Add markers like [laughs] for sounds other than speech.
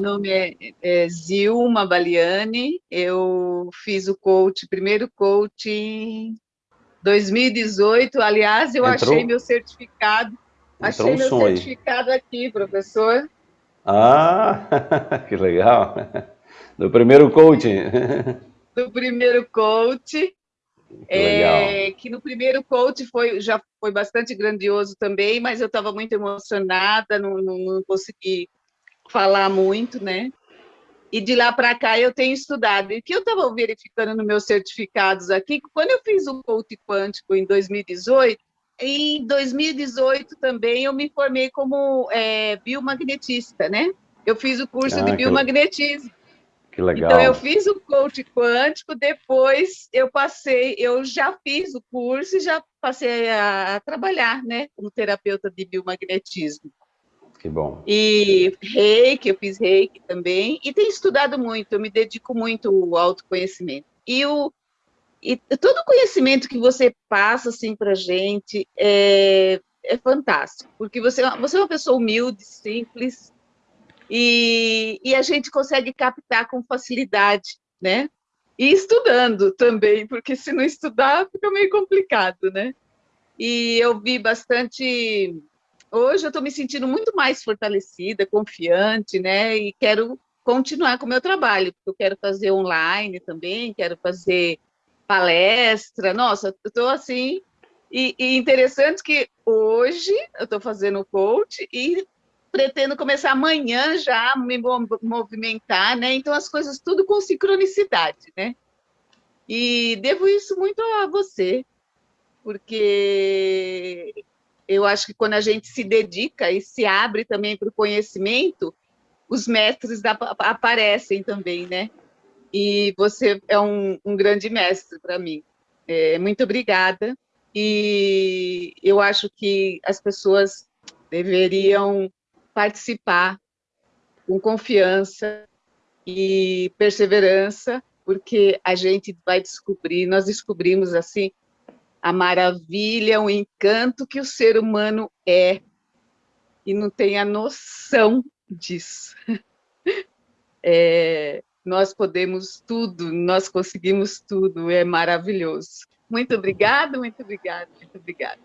Meu nome é, é, Zilma Baliani, eu fiz o coach, primeiro coach em 2018, aliás, eu Entrou? achei meu certificado, Entrou achei um meu certificado aqui, professor. Ah, [laughs] que legal, do primeiro coaching. [laughs] Do primeiro coach, que, é, que no primeiro coach foi, já foi bastante grandioso também, mas eu estava muito emocionada, não, não, não consegui falar muito, né? E de lá para cá eu tenho estudado. E o que eu estava verificando nos meus certificados aqui, quando eu fiz o coach quântico em 2018, em 2018 também eu me formei como é, biomagnetista, né? Eu fiz o curso ah, de biomagnetismo. Que legal. Então eu fiz o coach quântico, depois eu passei, eu já fiz o curso e já passei a, a trabalhar, né, como terapeuta de biomagnetismo. Que bom. E reiki, eu fiz reiki também, e tenho estudado muito, eu me dedico muito ao autoconhecimento. E, o, e todo o conhecimento que você passa assim, para a gente é, é fantástico, porque você, você é uma pessoa humilde, simples, e, e a gente consegue captar com facilidade, né? E estudando também, porque se não estudar fica meio complicado, né? E eu vi bastante Hoje eu estou me sentindo muito mais fortalecida, confiante, né? E quero continuar com o meu trabalho, porque eu quero fazer online também, quero fazer palestra. Nossa, eu estou assim... E, e, interessante que hoje eu estou fazendo coach e pretendo começar amanhã já me movimentar, né? Então, as coisas tudo com sincronicidade, né? E devo isso muito a você, porque eu acho que quando a gente se dedica e se abre também para o conhecimento, os mestres da, aparecem também, né? E você é um, um grande mestre para mim. É, muito obrigada. E eu acho que as pessoas deveriam participar com confiança e perseverança, porque a gente vai descobrir, nós descobrimos assim a maravilha, o encanto que o ser humano é e não tem a noção disso. [laughs] É, nós podemos tudo, nós conseguimos tudo, é maravilhoso. Muito obrigada, muito obrigada, muito obrigada.